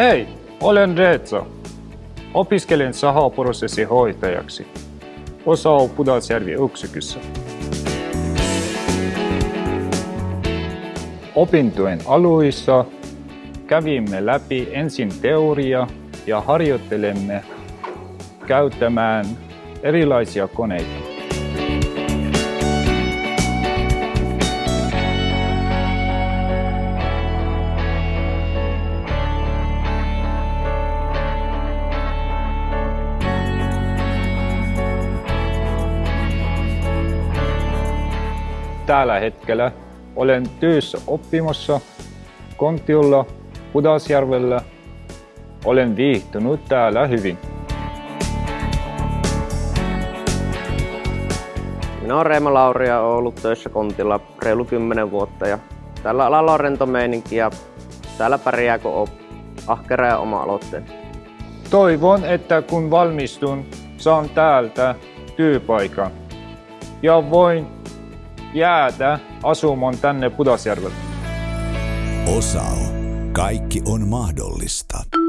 Hei, olen Reetsa. Opiskelen sahaprosessin hoitajaksi. Osa Pudasjärvi yksikössä. Opintojen aluissa kävimme läpi ensin teoria ja harjoittelemme käyttämään erilaisia koneita. Tällä hetkellä olen työssä oppimassa Kontiolla Pudasjärvellä. Olen viihtynyt täällä hyvin. Minä olen Reima Lauri ja olen ollut töissä Kontilla reilu 10 vuotta ja tällä alalla on rento meininki ja täällä pärjää kun on ahkera ja oma aloitteen. Toivon, että kun valmistun, saan täältä työpaikan ja voin jäädä asumaan tänne Pudasjärvelle. Osao. Kaikki on mahdollista.